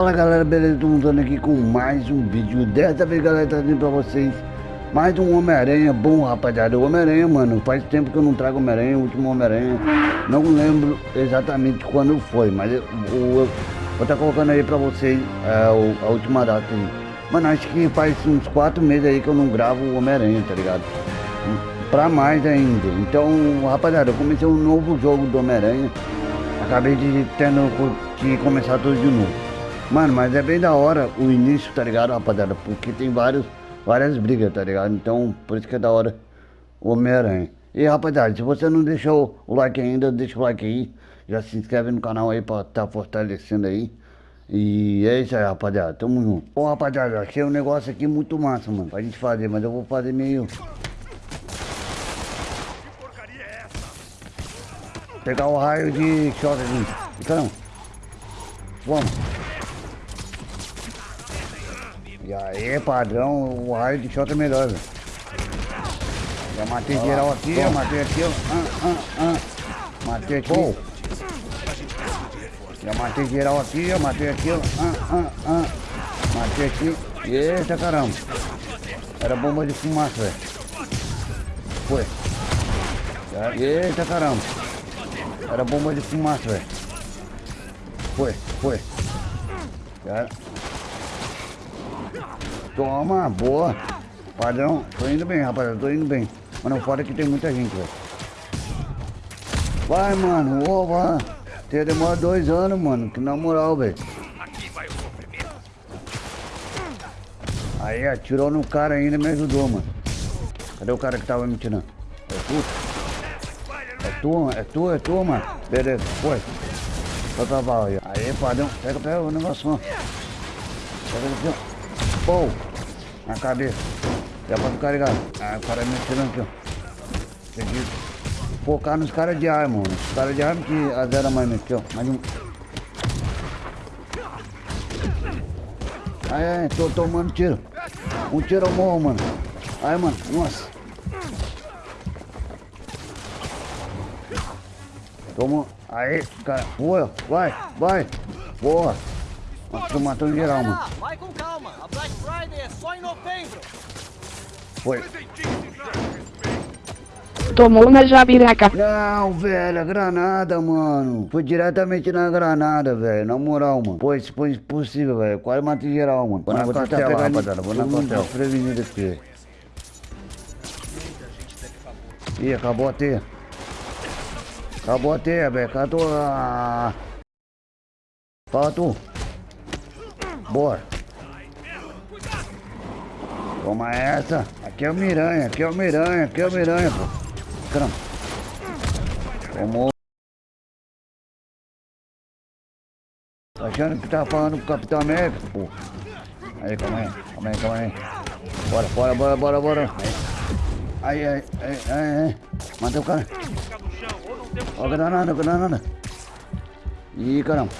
Fala galera, beleza? Estamos andando aqui com mais um vídeo. Dessa vez galera, trazendo pra vocês Mais um Homem-Aranha. Bom rapaziada O Homem-Aranha, mano, faz tempo que eu não trago Homem-Aranha O último Homem-Aranha. Não lembro exatamente quando foi Mas eu, eu, eu vou estar tá colocando aí pra vocês é, a última data aí. Mano, acho que faz uns 4 meses aí que eu não gravo o Homem-Aranha, tá ligado? Pra mais ainda. Então, rapaziada, eu comecei um novo jogo do Homem-Aranha. Acabei de tendo que começar tudo de novo Mano, mas é bem da hora o início, tá ligado, rapaziada? Porque tem vários, várias brigas, tá ligado? Então, por isso que é da hora o Homem-Aranha. E rapaziada, se você não deixou o like ainda, deixa o like aí. Já se inscreve no canal aí pra tá fortalecendo aí. E é isso aí, rapaziada. Tamo junto. Bom, rapaziada, achei um negócio aqui muito massa, mano. Pra gente fazer, mas eu vou fazer meio... Pegar o raio de choque aqui. Então, vamos. E aí, padrão, o raio de shot é melhor, velho. Já matei Olha geral aqui, já matei aqui, ó. Ah, ah, ah. Matei aqui. Bom. Já matei geral aqui, já matei aqui, ó. Ah, ah, ah. Matei aqui. Eita caramba. Era bomba de fumaça, velho. Foi. Eita caramba. Era bomba de fumaça, velho. Foi, foi. Já Toma, boa. Padrão, tô indo bem, rapaziada, tô indo bem. Mas não fora que tem muita gente, velho. Vai, mano, vai. Tem demora dois anos, mano, que na moral, velho. Aí, atirou no cara ainda me ajudou, mano. Cadê o cara que tava me tirando? É tu? É tu, é tu, é tu, mano. Beleza, foi. Vai pra bala aí. Aí, padrão, pega, pega o negócio, Pega aqui, ó. Pô, na cabeça. Já pode carregar. Ah, o cara me atirando aqui, ó. Que focar nos caras de arma, mano. Os caras de arma que azera mais aqui, ó. Mais um. Ai, ai, tô tomando tiro. Um tiro eu morro, mano. Ai, mano, nossa. Toma. Aí, cara. Boa, vai, vai. Boa. Nossa, tô matando geral, mano. Vai com calma, a É só em novembro. Foi. Tomou na jabiraca. Não, velho, a granada, mano. Foi diretamente na granada, velho. Na moral, mano. Pô, isso foi impossível, velho. Quase matei geral, mano. Vou na costela, rapaziada. Vou na costela. Prevenido aqui. Ih, acabou a teia. Acabou a teia, velho. Cadê a... Fala tu. Bora. Toma essa. Aqui é o Miranha, aqui é o Miranha, aqui é o Miranha, pô. Caramba. Tomou. Tá achando que tá falando com o Capitão América, pô. Aí, calma aí, calma aí, calma aí. Bora, bora, bora, bora, bora. Aí, aí, aí, aí, aí. Mata o cara. Ó, granada, granada. Ih, caramba.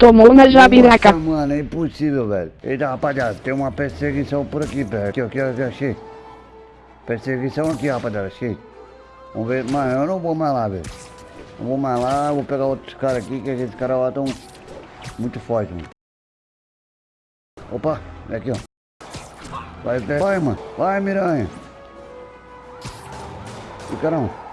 Tomou na jabiraca. Nossa, mano, é impossível, velho. Eita, rapaziada, tem uma perseguição por aqui, velho. Aqui, aqui, aqui, achei. Perseguição aqui, rapaziada, achei. Vamos ver, mano, eu não vou mais lá, velho. Não vou mais lá, vou pegar outros caras aqui, que esses caras lá estão muito fortes, mano. Opa, é aqui, ó. Vai, vai, mano. Vai, miranha. E caramba.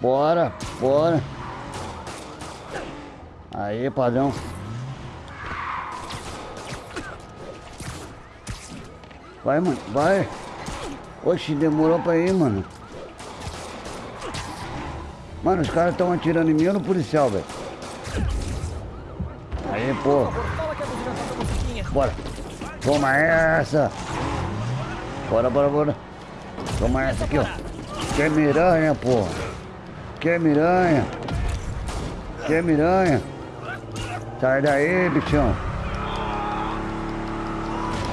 Bora, bora. Aí, padrão. Vai, mano, vai. Oxi, demorou pra ir, mano. Mano, os caras estão atirando em mim ou no policial, velho. Aí, pô. Bora. Toma essa. Bora, bora, bora. Toma essa aqui, ó. Que miranha, pô. Que miranha? Que miranha? Sai daí, bichão.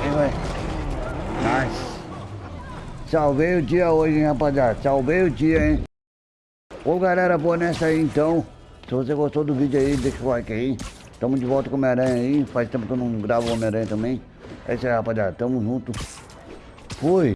Aí, vai. Nice. Salvei o dia hoje, hein, rapaziada. Salvei o dia, hein. Ô, galera, boa nessa aí, então. Se você gostou do vídeo aí, deixa o like aí. Tamo de volta com o Homem-Aranha aí. Faz tempo que eu não gravo o Homem-Aranha também. É isso aí, rapaziada. Tamo junto. Fui.